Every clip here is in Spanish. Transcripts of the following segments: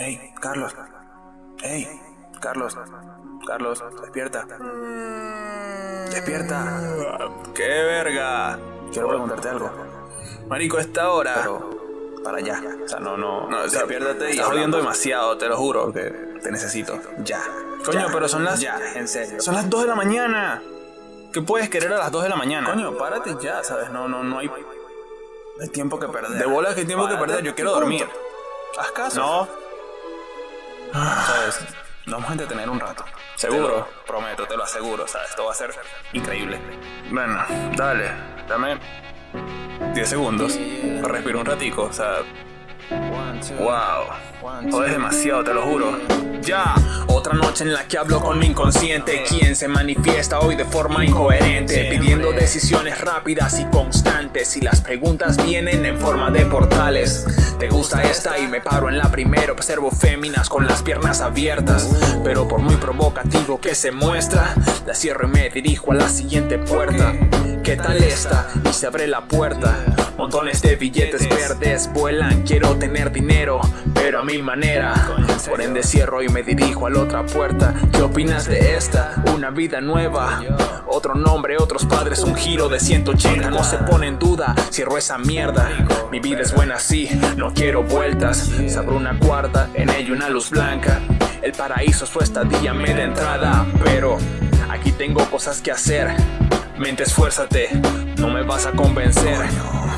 Hey, Carlos. Hey, Carlos. Carlos, despierta. Despierta. ¡Qué verga! Quiero preguntarte algo. Marico, esta hora. Pero para allá. O sea, no, no. No, o sea, despiértate y Estás jodiendo demasiado, te lo juro. Porque te necesito. Ya. Coño, Ya. pero son las. Ya, en serio. Son las 2 de la mañana. ¿Qué puedes querer a las 2 de la mañana? Coño, párate ya, ¿sabes? No, no, no hay. Hay tiempo que perder. De bolas que hay tiempo que perder, yo quiero dormir. Haz caso. No, ¿Sabes? Nos vamos a entretener un rato. ¿Seguro? Te lo prometo, te lo aseguro. O sea, esto va a ser increíble. bueno, dale, dame 10 segundos para respirar un ratico, o sea, wow, jodes demasiado, te lo juro. Ya, otra noche en la que hablo con mi inconsciente, quien se manifiesta hoy de forma incoherente, pidiendo decisiones rápidas y constantes, y las preguntas vienen en forma de portales. ¿Te gusta esta? Y me paro en la primera, observo féminas con las piernas abiertas, pero por muy provocativo que se muestra, la cierro y me dirijo a la siguiente puerta. ¿Qué tal esta? Y se abre la puerta. Montones de billetes verdes vuelan, quiero tener dinero, pero a mi manera. Por ende cierro y me dirijo a la otra puerta. ¿Qué opinas de esta? Una vida nueva. Otro nombre, otros padres, un giro de 180. No se pone en duda, cierro esa mierda. Mi vida es buena así, no quiero vueltas. Se abre una cuarta, en ella una luz blanca. El paraíso es su estadía media entrada, pero aquí tengo cosas que hacer. Mente, esfuérzate, no me vas a convencer.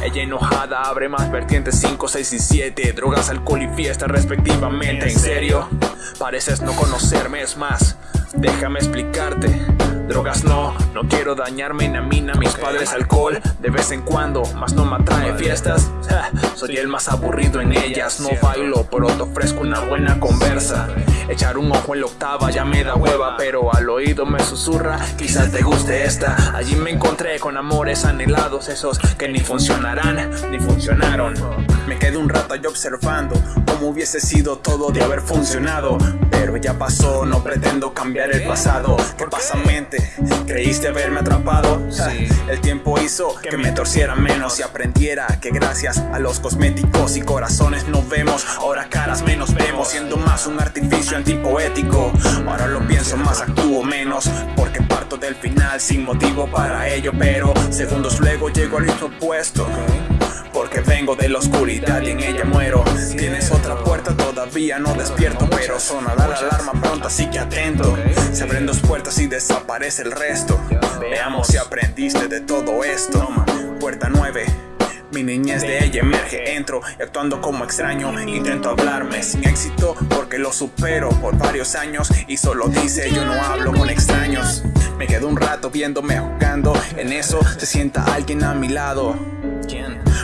Ella enojada abre más vertientes 5, 6 y 7. Drogas, alcohol y fiesta respectivamente. ¿En serio? Pareces no conocerme, es más. Déjame explicarte. Drogas no, no quiero dañarme ni a mí ni a mis padres. Alcohol de vez en cuando, más no me atrae fiestas. Ja, soy el más aburrido en ellas. No bailo, pero te ofrezco una buena conversa. Echar un ojo en la octava ya me da hueva, pero al oído me susurra. Quizás te guste esta. Allí me encontré con amores anhelados, esos que ni funcionarán ni funcionaron. Me quedé un rato ahí observando cómo hubiese sido todo de haber funcionado. Pero ya pasó, no pretendo cambiar el pasado. ¿Qué pasa, mente? ¿Creíste haberme atrapado? Ja, El tiempo hizo que me torciera menos y aprendiera que gracias a los cosméticos y corazones nos vemos. Ahora caras menos vemos, siendo más un artificio antipoético. Ahora lo pienso más, actúo menos, porque parto del final sin motivo para ello. Pero segundos luego llego al mismo puesto. Vengo de la oscuridad y en ella muero. Tienes otra puerta, todavía no despierto, pero sonará la alarma pronto, así que atento. Se abren dos puertas y desaparece el resto. Veamos si aprendiste de todo esto. Puerta 9. Mi niñez de ella emerge, entro actuando como extraño Intento hablarme sin éxito porque lo supero por varios años Y solo dice yo no hablo con extraños Me quedo un rato viéndome jugando En eso se sienta alguien a mi lado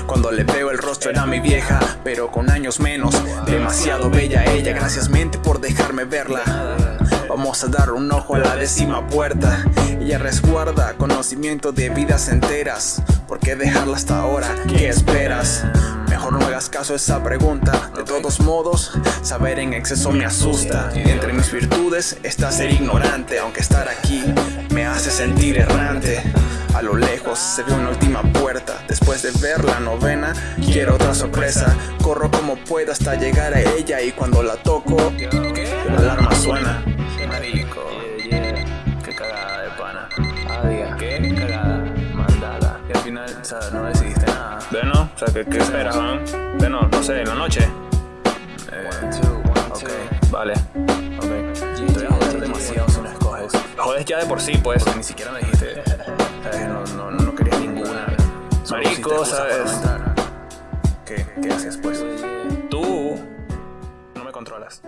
cuando le veo el rostro era mi vieja, pero con años menos. Demasiado bella ella, gracias mente por dejarme verla. Vamos a dar un ojo a la décima puerta. Ella resguarda conocimiento de vidas enteras. ¿Por qué dejarla hasta ahora? ¿Qué esperas? Mejor no hagas caso a esa pregunta. De todos modos, saber en exceso me asusta. Entre mis virtudes está ser ignorante, aunque estar aquí me hace sentir errante. A lo lejos se ve una última puerta. Después de ver la novena, quiero otra sorpresa. Corro como pueda hasta llegar a ella y cuando la toco, la alarma suena. Final, o sea, no decidiste nada. Bueno, o sea, ¿qué, qué esperas, man? Bueno, no sé, en la noche. Eh, ok, Vale. ok. Te voy a joder demasiado si no escoges. Jodes ya de por sí, pues. Porque ni siquiera me dijiste. ¿sabes? No, no, no querías ninguna. Marico, ¿sabes? no. ¿Qué, ¿Qué haces pues? Tú no me controlas.